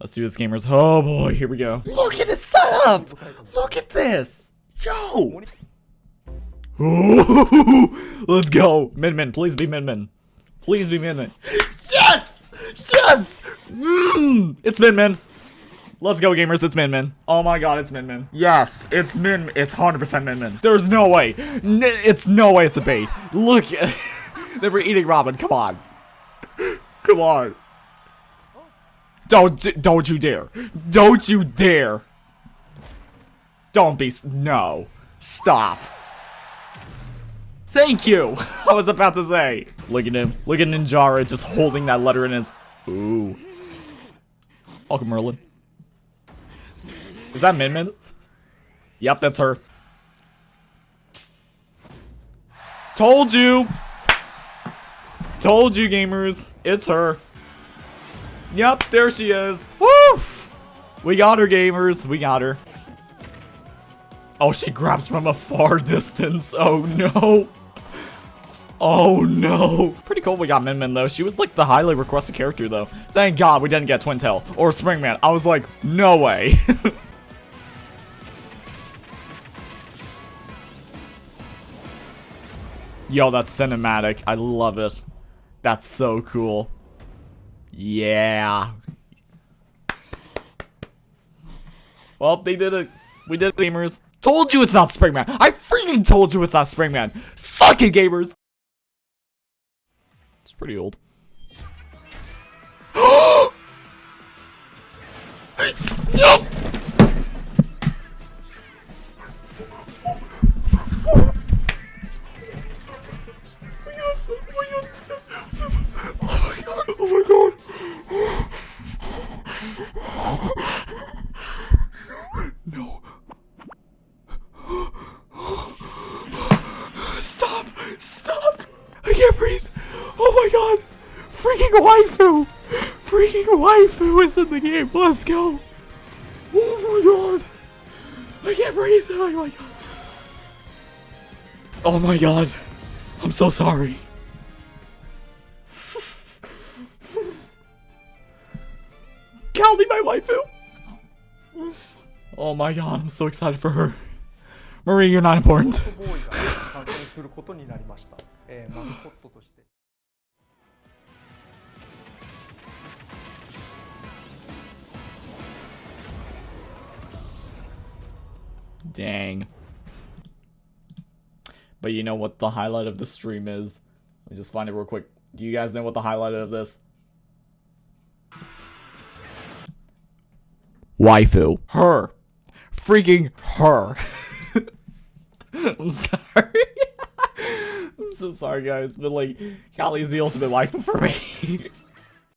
Let's do this, gamers. Oh boy, here we go. Look at this setup! Look at this! Yo! Let's go! Min Min, please be Min Min. Please be Min Min. Yes! Yes! Mm, it's Min Min. Let's go, gamers. It's Min Min. Oh my god, it's Min Min. Yes, it's Min. It's 100% Min Min. There's no way. N it's no way it's a bait. Look. they were eating Robin. Come on. Come on. Don't, don't you dare. Don't you dare. Don't be, no. Stop. Thank you. I was about to say. Look at him. Look at Ninjara just holding that letter in his, ooh. Welcome, Merlin. Is that Min Min? Yep, that's her. Told you! Told you, gamers. It's her. Yep, there she is. Woo! We got her, gamers. We got her. Oh, she grabs from a far distance. Oh, no. Oh, no. Pretty cool we got Min Min, though. She was, like, the highly requested character, though. Thank God we didn't get Twintelle or Springman. I was like, no way. Yo, that's cinematic. I love it. That's so cool. Yeah. Well, they did it. We did it, gamers. Told you it's not Springman. I freaking told you it's not Springman. Suck it, gamers. It's pretty old. Stop! No. Stop! Stop! I can't breathe! Oh my god! Freaking waifu! Freaking waifu is in the game! Let's go! Oh my god! I can't breathe! Oh my god! Oh my god! I'm so sorry. Call me my waifu! Oh my god, I'm so excited for her. Marie, you're not important. Dang. But you know what the highlight of the stream is? Let me just find it real quick. Do you guys know what the highlight of this? Waifu. Her. Freaking her. I'm sorry. I'm so sorry, guys, but like, Callie's the ultimate waifu for me.